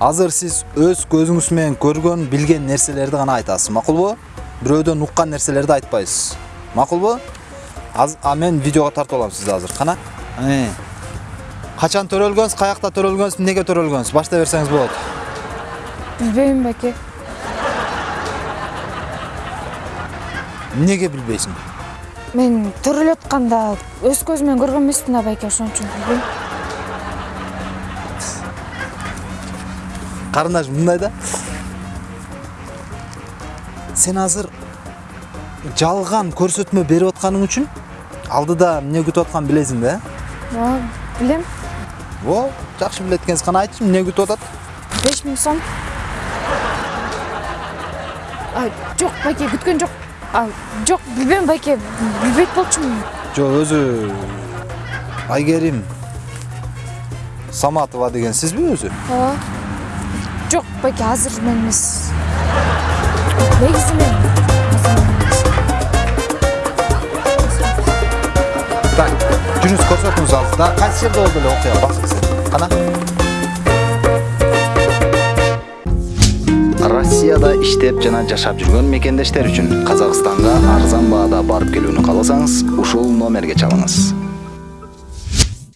азыр сиз өз көзүңүз менен көргөн билген нерселерди гана айтасыз макулбу бирөөдөн уккан нерселерди айтпайсыз. Макулбу Аз- а мен видеого тартып алам сизди азыр. Кана Э. качан төрөлгөнсүз каякта төрөлгөнсүз эмнеге төрөлгөнсүз баштай берсеңиз болот билбейм байке эмнеге билбейсиң мен төрөлүп атканда өз көзүм менен көргөн эмесмин да байке ошон үчүн билбейм карындаш мындай да сен азыр жалган көрсөтмө берип атканың үчүн алдыда эмне күтүп атканын билесиң да ооба билем о жакшы билет экенсиз кана айтчы эмне күтүп атат беш миң сом жок байке күткөн жок жок билбейм байке билбейт болчумун жок өзү айгерим саматова деген сизби өзү ооба жок байке азыр мен эмес негизи мен так жүрүңүз көрсөтүңүз алдыда кайсы жерде болду эле окуя басып сен кана россияда иштеп жана жашап жүргөн мекендештер үчүн казакстанга арзан баада барып келүүнү кааласаңыз ушул номерге чалыңыз